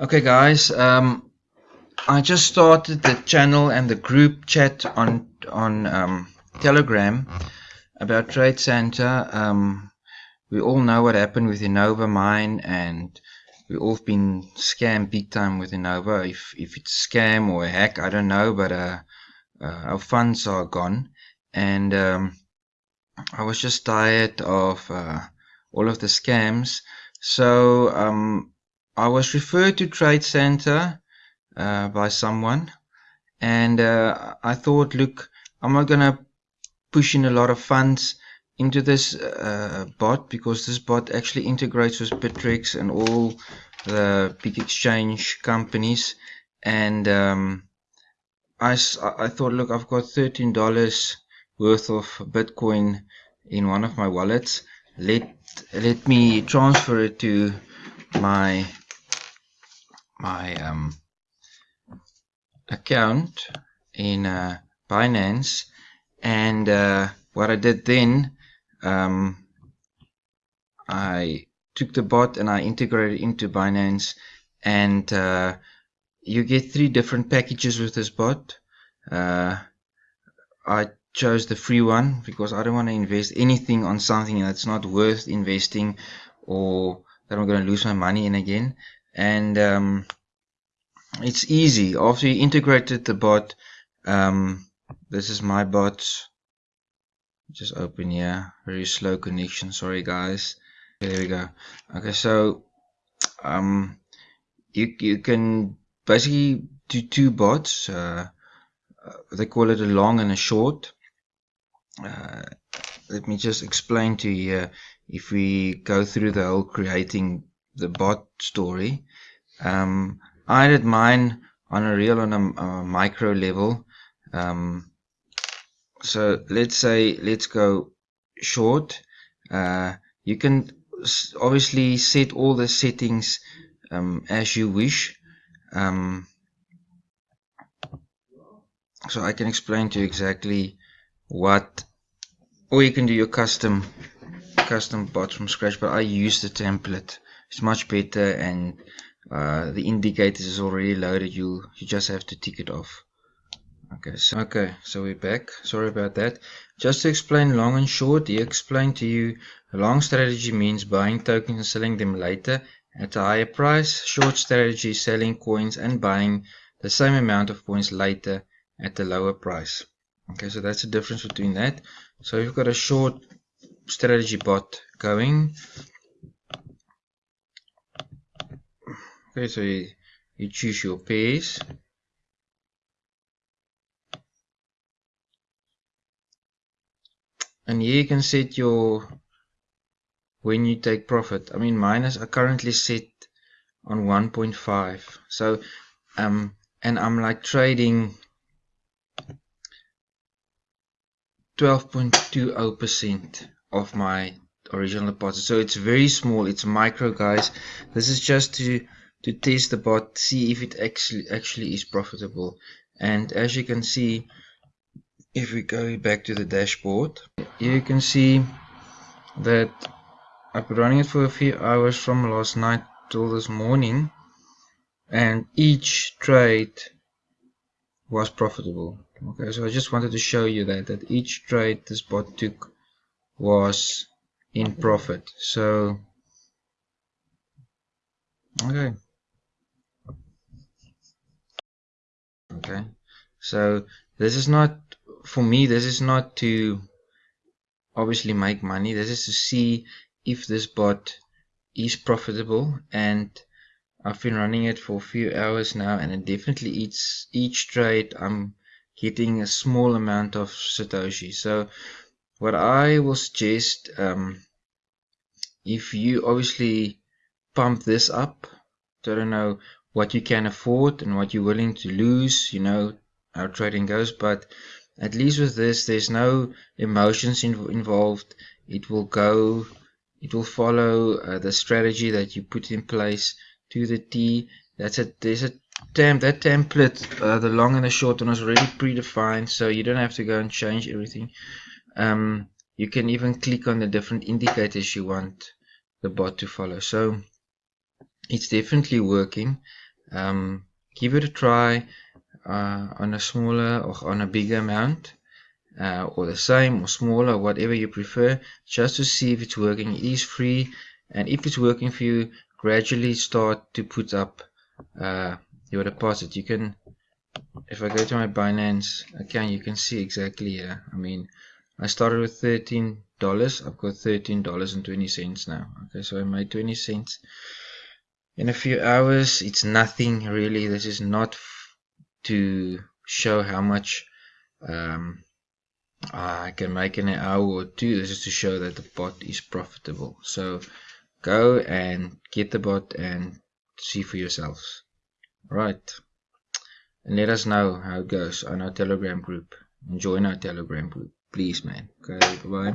Okay guys, um, I just started the channel and the group chat on on um, Telegram about TradeSanta. Um, we all know what happened with Innova Mine and we all have been scammed big time with Innova. If, if it's scam or a hack, I don't know, but uh, uh, our funds are gone. And um, I was just tired of uh, all of the scams. So um, I was referred to TradeSanta uh, by someone, and uh, I thought, look, I'm not gonna push in a lot of funds into this uh, bot because this bot actually integrates with Bittrex and all the big exchange companies, and um, I I thought, look, I've got thirteen dollars worth of Bitcoin in one of my wallets. Let let me transfer it to my my um, account in uh, Binance. And uh, what I did then um, I took the bot and I integrated into Binance. And uh, you get three different packages with this bot. Uh, I chose the free one because I don't want to invest anything on something that's not worth investing or that I'm going to lose my money in again and um, it's easy. After you integrated the bot um, this is my bot. Just open here. Very slow connection. Sorry guys. Okay, there we go. Okay so um, you, you can basically do two bots. Uh, uh, they call it a long and a short. Uh, let me just explain to you if we go through the whole creating the bot story. Um, I did mine on a real on a, a micro level. Um, so let's say let's go short. Uh, you can obviously set all the settings um, as you wish. Um, so I can explain to you exactly what or you can do your custom custom bot from scratch but I use the template it's much better and uh, the indicators is already loaded. You you just have to tick it off. Okay so okay so we're back. Sorry about that. Just to explain long and short he explained to you long strategy means buying tokens and selling them later at a higher price. Short strategy selling coins and buying the same amount of coins later at a lower price. Okay so that's the difference between that. So you've got a short strategy bot going okay so you, you choose your pairs. And here you can set your when you take profit I mean mine is currently set on 1.5 so um and I'm like trading 12.20% of my original deposit. So it's very small. It's micro guys. This is just to to test the bot see if it actually actually is profitable. And as you can see if we go back to the dashboard you can see that I've been running it for a few hours from last night till this morning and each trade was profitable. Okay so I just wanted to show you that that each trade this bot took was in profit. So okay okay? So this is not for me this is not to obviously make money. This is to see if this bot is profitable. And I've been running it for a few hours now and it definitely eats each trade I'm getting a small amount of Satoshi. So what I will suggest um, if you obviously pump this up I don't know what you can afford and what you're willing to lose you know how trading goes. But at least with this there's no emotions in, involved. It will go it will follow uh, the strategy that you put in place to the T. That's it there's a temp that template uh, the long and the short one is already predefined so you don't have to go and change everything. Um, you can even click on the different indicators you want the bot to follow. So it's definitely working. Um, give it a try uh, on a smaller or on a bigger amount uh, or the same or smaller whatever you prefer just to see if it's working. It is free and if it's working for you gradually start to put up uh, your deposit. You can if I go to my Binance account you can see exactly here. I mean I started with $13 I've got $13.20 now. Okay so I made 20 cents in a few hours it's nothing really. This is not to show how much um, I can make in an hour or two. This is to show that the bot is profitable. So go and get the bot and see for yourselves. Right. And let us know how it goes on our telegram group. And join our telegram group please man. Okay bye